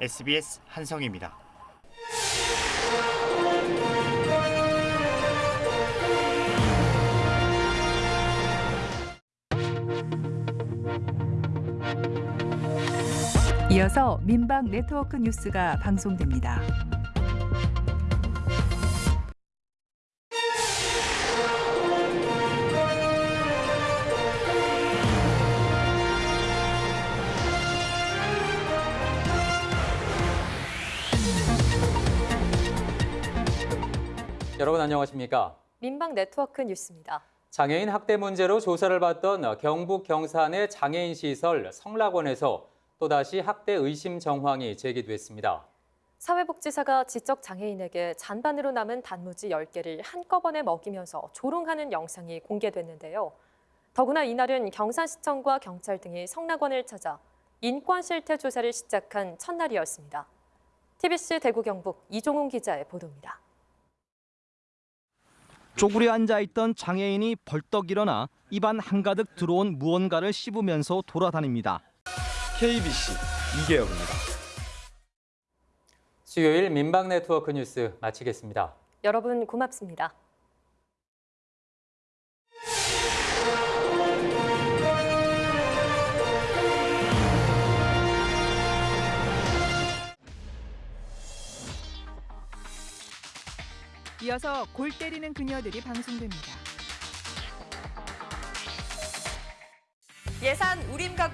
SBS 한성입니다. 이어서 민방 네트워크 뉴스가 방송됩니다. 여러분 안녕하십니까? 민방 네트워크 뉴스입니다. 장애인 학대 문제로 조사를 받던 경북 경산의 장애인 시설 성락원에서 또다시 학대 의심 정황이 제기됐습니다. 사회복지사가 지적 장애인에게 잔반으로 남은 단무지 10개를 한꺼번에 먹이면서 조롱하는 영상이 공개됐는데요. 더구나 이날은 경산시청과 경찰 등이 성락원을 찾아 인권 실태 조사를 시작한 첫날이었습니다. TBC 대구 경북 이종훈 기자의 보도입니다. 쪼그려 앉아 있던 장애인이 벌떡 일어나 입안 한가득 들어온 무언가를 씹으면서 돌아다닙니다. KBC 이계혁입니다. 수요일 민방 네트워크 뉴스 마치겠습니다. 여러분 고맙습니다. 이어서 골 때리는 그녀들이 방송됩니다. 예산 우림 가구